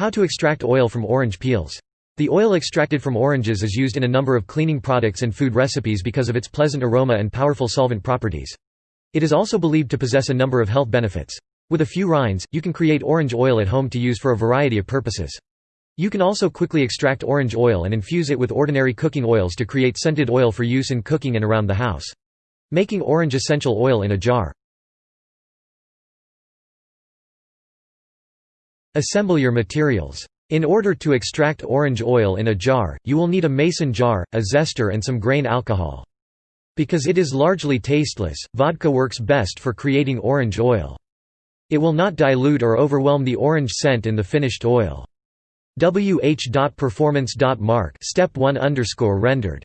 How to extract oil from orange peels. The oil extracted from oranges is used in a number of cleaning products and food recipes because of its pleasant aroma and powerful solvent properties. It is also believed to possess a number of health benefits. With a few rinds, you can create orange oil at home to use for a variety of purposes. You can also quickly extract orange oil and infuse it with ordinary cooking oils to create scented oil for use in cooking and around the house. Making orange essential oil in a jar. Assemble your materials. In order to extract orange oil in a jar, you will need a mason jar, a zester and some grain alcohol. Because it is largely tasteless, vodka works best for creating orange oil. It will not dilute or overwhelm the orange scent in the finished oil. wh.performance.mark step 1 underscore rendered.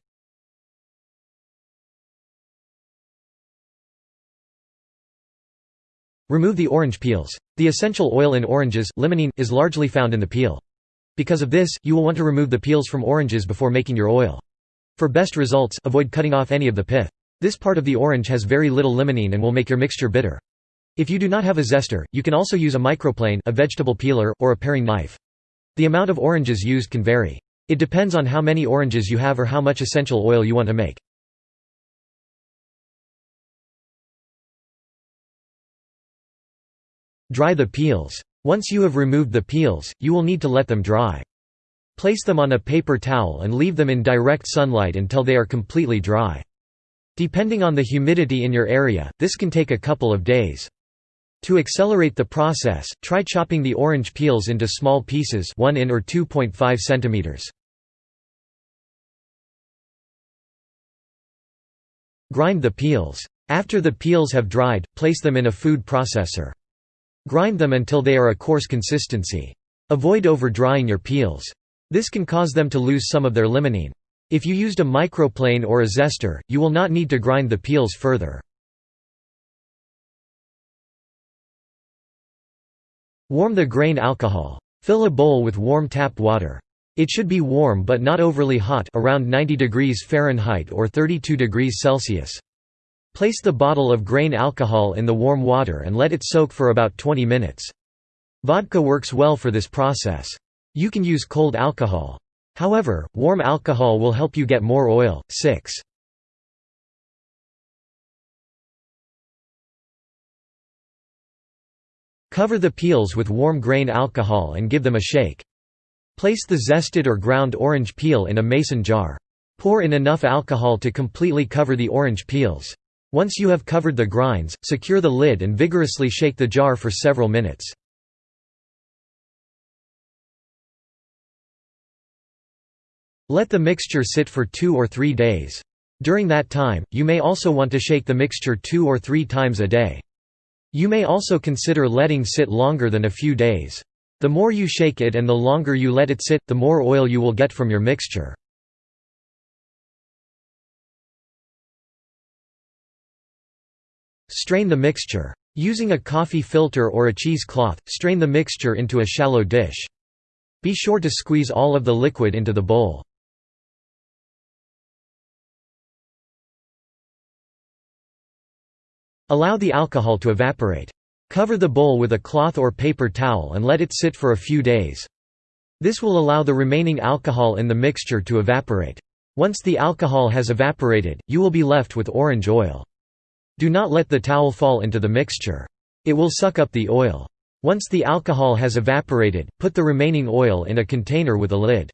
Remove the orange peels. The essential oil in oranges, limonene, is largely found in the peel. Because of this, you will want to remove the peels from oranges before making your oil. For best results, avoid cutting off any of the pith. This part of the orange has very little limonene and will make your mixture bitter. If you do not have a zester, you can also use a microplane a vegetable peeler, or a paring knife. The amount of oranges used can vary. It depends on how many oranges you have or how much essential oil you want to make. Dry the peels. Once you have removed the peels, you will need to let them dry. Place them on a paper towel and leave them in direct sunlight until they are completely dry. Depending on the humidity in your area, this can take a couple of days. To accelerate the process, try chopping the orange peels into small pieces 1 in or 2.5 centimeters. Grind the peels. After the peels have dried, place them in a food processor. Grind them until they are a coarse consistency. Avoid over-drying your peels. This can cause them to lose some of their limonene. If you used a microplane or a zester, you will not need to grind the peels further. Warm the grain alcohol. Fill a bowl with warm tap water. It should be warm but not overly hot around 90 degrees Fahrenheit or 32 degrees Celsius. Place the bottle of grain alcohol in the warm water and let it soak for about 20 minutes. Vodka works well for this process. You can use cold alcohol. However, warm alcohol will help you get more oil. 6. Cover the peels with warm grain alcohol and give them a shake. Place the zested or ground orange peel in a mason jar. Pour in enough alcohol to completely cover the orange peels. Once you have covered the grinds, secure the lid and vigorously shake the jar for several minutes. Let the mixture sit for two or three days. During that time, you may also want to shake the mixture two or three times a day. You may also consider letting sit longer than a few days. The more you shake it and the longer you let it sit, the more oil you will get from your mixture. Strain the mixture. Using a coffee filter or a cheesecloth, strain the mixture into a shallow dish. Be sure to squeeze all of the liquid into the bowl. Allow the alcohol to evaporate. Cover the bowl with a cloth or paper towel and let it sit for a few days. This will allow the remaining alcohol in the mixture to evaporate. Once the alcohol has evaporated, you will be left with orange oil. Do not let the towel fall into the mixture. It will suck up the oil. Once the alcohol has evaporated, put the remaining oil in a container with a lid.